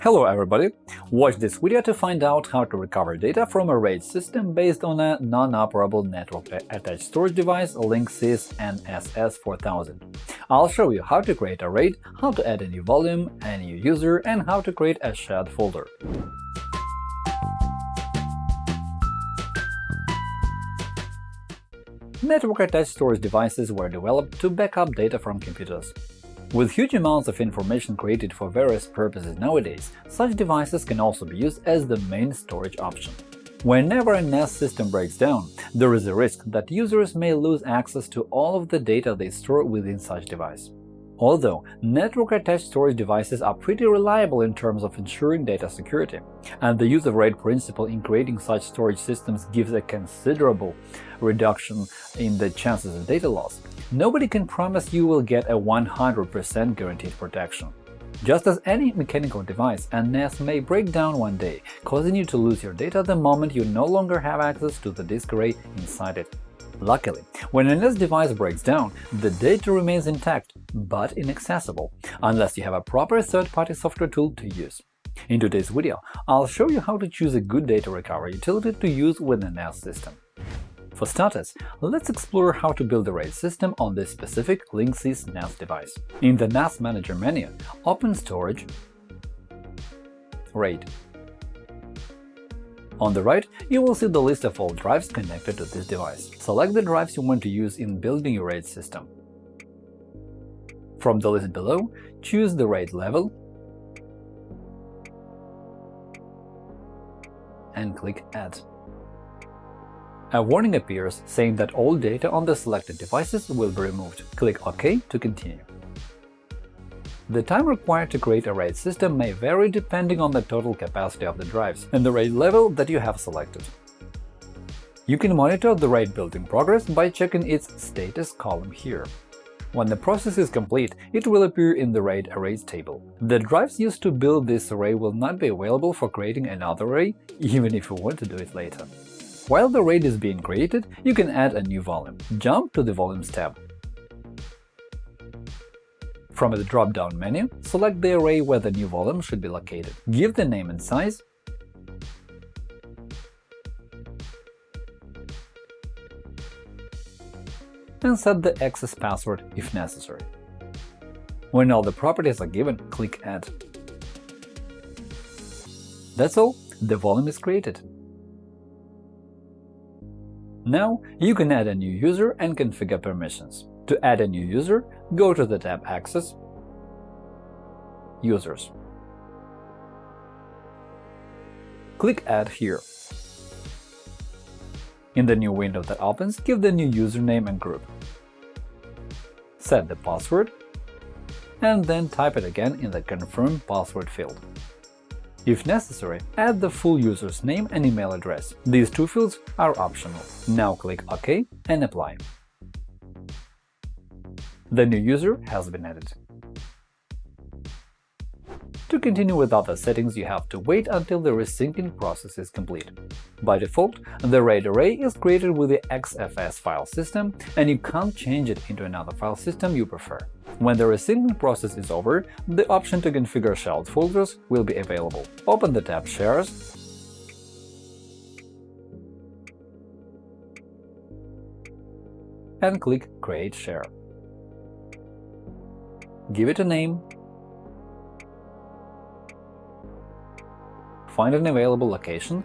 Hello everybody! Watch this video to find out how to recover data from a RAID system based on a non-operable network-attached storage device Linksys NSS4000. I'll show you how to create a RAID, how to add a new volume, a new user, and how to create a shared folder. Network-attached storage devices were developed to back up data from computers. With huge amounts of information created for various purposes nowadays, such devices can also be used as the main storage option. Whenever a NAS system breaks down, there is a risk that users may lose access to all of the data they store within such device. Although network-attached storage devices are pretty reliable in terms of ensuring data security, and the use of RAID principle in creating such storage systems gives a considerable reduction in the chances of data loss, nobody can promise you will get a 100% guaranteed protection. Just as any mechanical device, a NAS may break down one day, causing you to lose your data the moment you no longer have access to the disk array inside it. Luckily, when a NAS device breaks down, the data remains intact but inaccessible, unless you have a proper third-party software tool to use. In today's video, I'll show you how to choose a good data recovery utility to use with a NAS system. For starters, let's explore how to build a RAID system on this specific Linksys NAS device. In the NAS Manager menu, open Storage, RAID, on the right, you will see the list of all drives connected to this device. Select the drives you want to use in building your RAID system. From the list below, choose the RAID level and click Add. A warning appears saying that all data on the selected devices will be removed. Click OK to continue. The time required to create a RAID system may vary depending on the total capacity of the drives and the RAID level that you have selected. You can monitor the RAID building progress by checking its status column here. When the process is complete, it will appear in the RAID arrays table. The drives used to build this array will not be available for creating another array, even if you want to do it later. While the RAID is being created, you can add a new volume. Jump to the Volumes tab. From the drop-down menu, select the array where the new volume should be located. Give the name and size, and set the access password if necessary. When all the properties are given, click Add. That's all, the volume is created. Now you can add a new user and configure permissions. To add a new user, go to the tab Access, Users. Click Add here. In the new window that opens, give the new username and group. Set the password, and then type it again in the Confirm password field. If necessary, add the full user's name and email address. These two fields are optional. Now click OK and Apply. The new user has been added. To continue with other settings, you have to wait until the resyncing process is complete. By default, the RAID array is created with the XFS file system, and you can't change it into another file system you prefer. When the resyncing process is over, the option to configure shared folders will be available. Open the tab Shares and click Create Share. Give it a name, find an available location,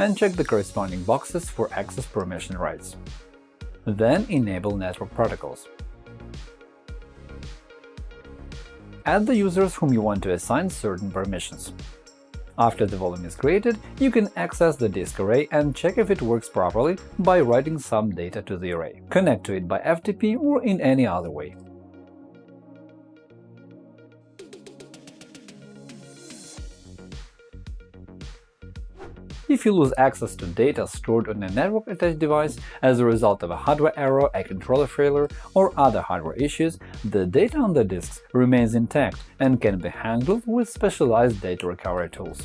and check the corresponding boxes for access permission rights. Then enable network protocols. Add the users whom you want to assign certain permissions. After the volume is created, you can access the disk array and check if it works properly by writing some data to the array. Connect to it by FTP or in any other way. If you lose access to data stored on a network-attached device as a result of a hardware error, a controller failure, or other hardware issues, the data on the disks remains intact and can be handled with specialized data recovery tools.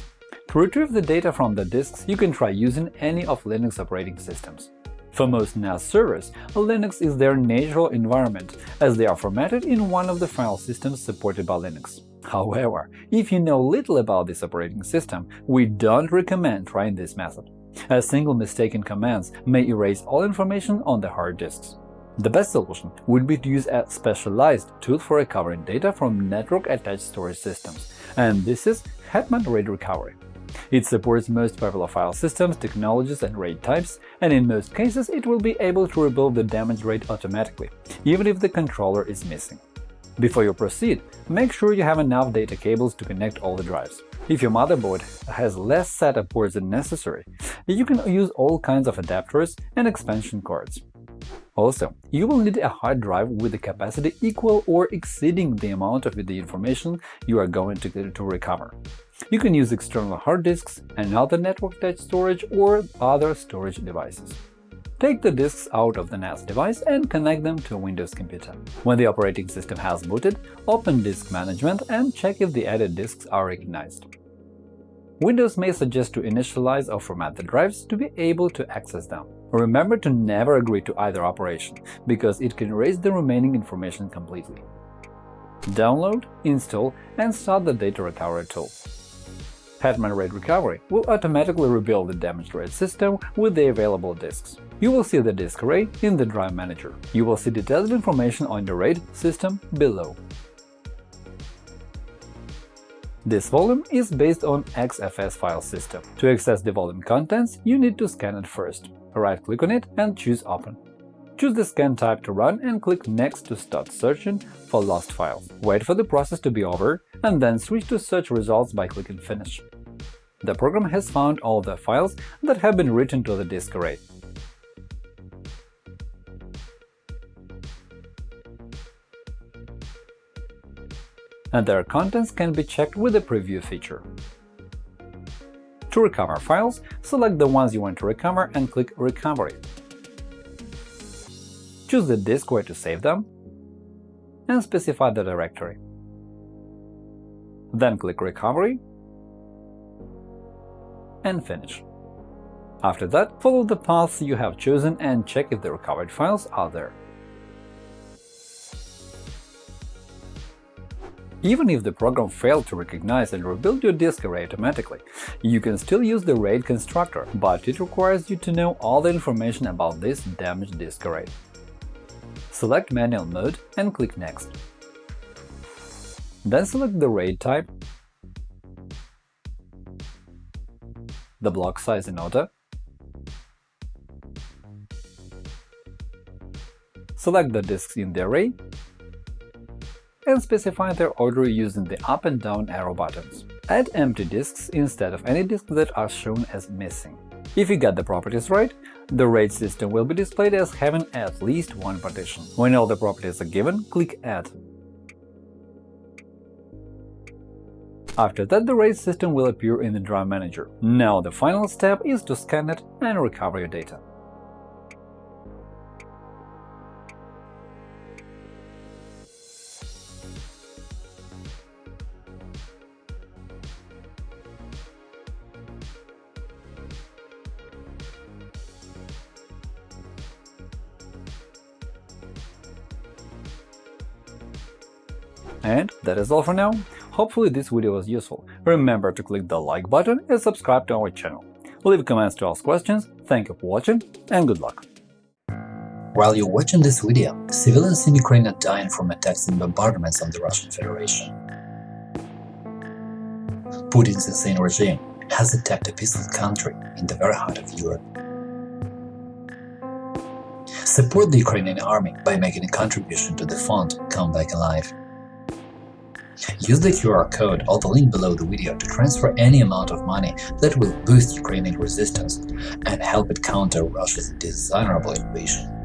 To retrieve the data from the disks, you can try using any of Linux operating systems. For most NAS servers, Linux is their natural environment, as they are formatted in one of the file systems supported by Linux. However, if you know little about this operating system, we don't recommend trying this method. A single mistake in commands may erase all information on the hard disks. The best solution would be to use a specialized tool for recovering data from network-attached storage systems, and this is Hetman RAID Recovery. It supports most popular file systems, technologies, and RAID types, and in most cases it will be able to rebuild the damaged RAID automatically, even if the controller is missing. Before you proceed, make sure you have enough data cables to connect all the drives. If your motherboard has less SATA ports than necessary, you can use all kinds of adapters and expansion cards. Also, you will need a hard drive with a capacity equal or exceeding the amount of the information you are going to, to recover. You can use external hard disks, another network-attached storage, or other storage devices. Take the disks out of the NAS device and connect them to a Windows computer. When the operating system has booted, open Disk Management and check if the added disks are recognized. Windows may suggest to initialize or format the drives to be able to access them. Remember to never agree to either operation, because it can erase the remaining information completely. Download, install, and start the data recovery tool. Hetman RAID Recovery will automatically rebuild the damaged RAID system with the available disks. You will see the disk array in the Drive Manager. You will see detailed information on the RAID system below. This volume is based on XFS file system. To access the volume contents, you need to scan it first. Right-click on it and choose Open. Choose the scan type to run and click Next to start searching for lost files. Wait for the process to be over, and then switch to search results by clicking Finish. The program has found all the files that have been written to the disk array. and their contents can be checked with the Preview feature. To recover files, select the ones you want to recover and click Recovery. Choose the disk where to save them and specify the directory. Then click Recovery and Finish. After that, follow the paths you have chosen and check if the recovered files are there. Even if the program failed to recognize and rebuild your disk array automatically, you can still use the RAID constructor, but it requires you to know all the information about this damaged disk array. Select Manual mode and click Next. Then select the RAID type, the block size in order, select the disks in the array and specify their order using the up and down arrow buttons. Add empty disks instead of any disks that are shown as missing. If you get the properties right, the RAID system will be displayed as having at least one partition. When all the properties are given, click Add. After that, the RAID system will appear in the Drive Manager. Now the final step is to scan it and recover your data. And that is all for now. Hopefully this video was useful. Remember to click the like button and subscribe to our channel. Leave comments to ask questions, thank you for watching, and good luck! While you're watching this video, civilians in Ukraine are dying from attacks and bombardments on the Russian Federation. Putin's insane regime has attacked a peaceful country in the very heart of Europe. Support the Ukrainian army by making a contribution to the fund Come Back Alive. Use the QR code or the link below the video to transfer any amount of money that will boost Ukrainian resistance and help it counter Russia's dishonorable invasion.